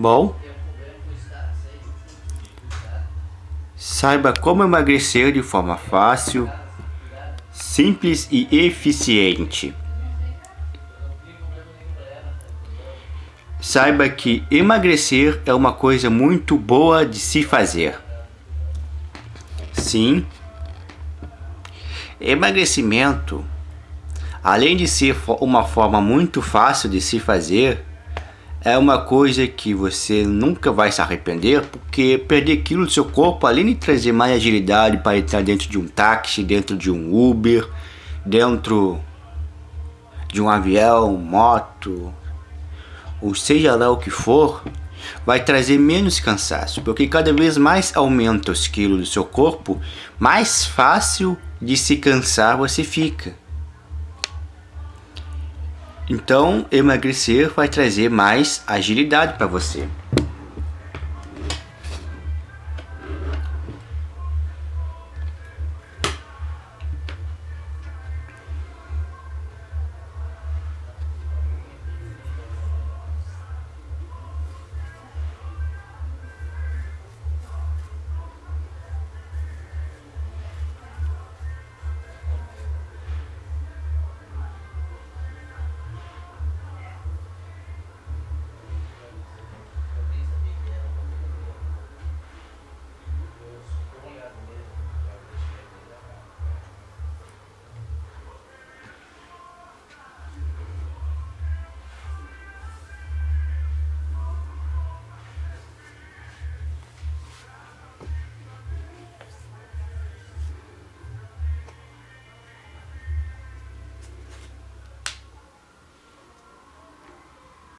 Bom, saiba como emagrecer de forma fácil, simples e eficiente. Saiba que emagrecer é uma coisa muito boa de se fazer. Sim, emagrecimento, além de ser uma forma muito fácil de se fazer, é uma coisa que você nunca vai se arrepender, porque perder quilo do seu corpo, além de trazer mais agilidade para entrar dentro de um táxi, dentro de um Uber, dentro de um avião, moto, ou seja lá o que for, vai trazer menos cansaço, porque cada vez mais aumenta os quilos do seu corpo, mais fácil de se cansar você fica. Então, emagrecer vai trazer mais agilidade para você.